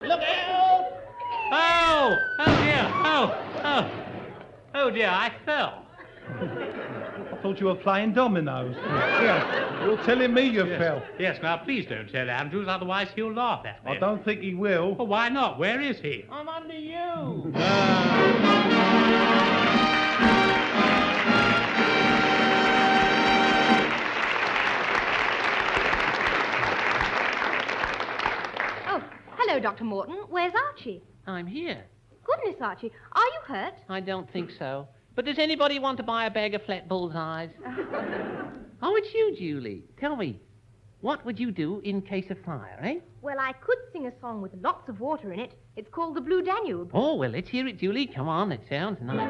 Look out! Oh! Oh dear! Oh! Oh! Oh dear, I fell. I thought you were playing dominoes. Yeah, you're telling me you fell. Yes, now please don't tell Andrews, otherwise he'll laugh at me. I don't think he will. Well, why not? Where is he? I'm under you. Oh, Dr. Morton. Where's Archie? I'm here. Goodness, Archie, are you hurt? I don't think so. But does anybody want to buy a bag of flat bullseyes? oh, it's you, Julie. Tell me, what would you do in case of fire, eh? Well, I could sing a song with lots of water in it. It's called the Blue Danube. Oh, well, let's hear it, Julie. Come on, it sounds nice.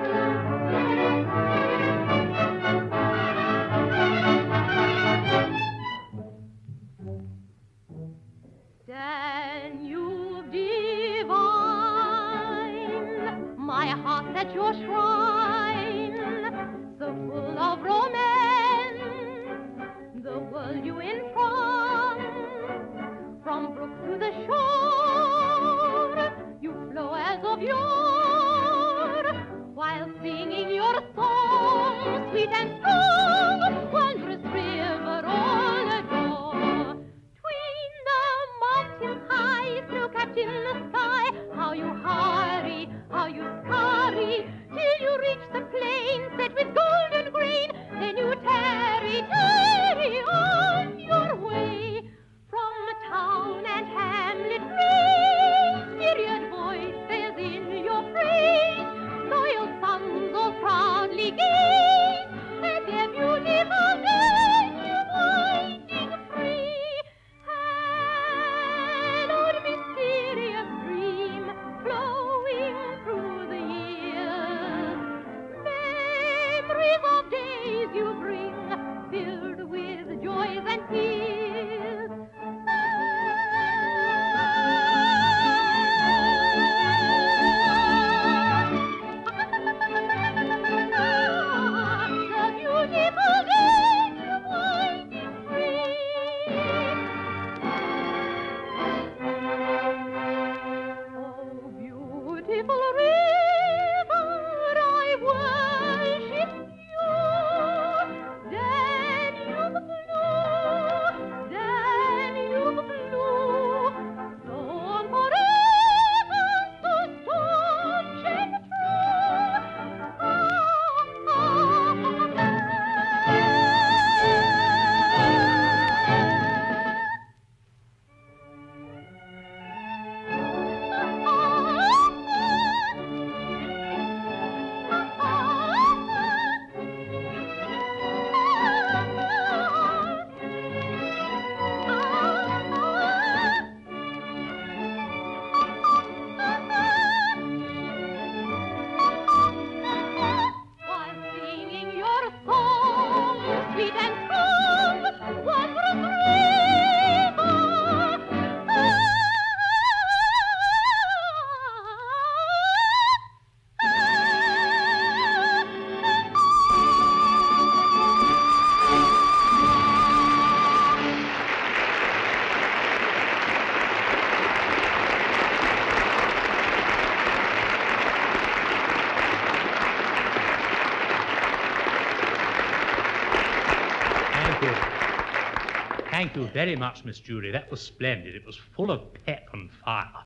At your shrine, so full of romance, the world you entrance. From brook to the shore, you flow as of yore, tarry bring filled with joys and tears. Ah, the beautiful winding. Oh, beautiful Thank you. Thank you very much, Miss Julie. That was splendid. It was full of pep and fire.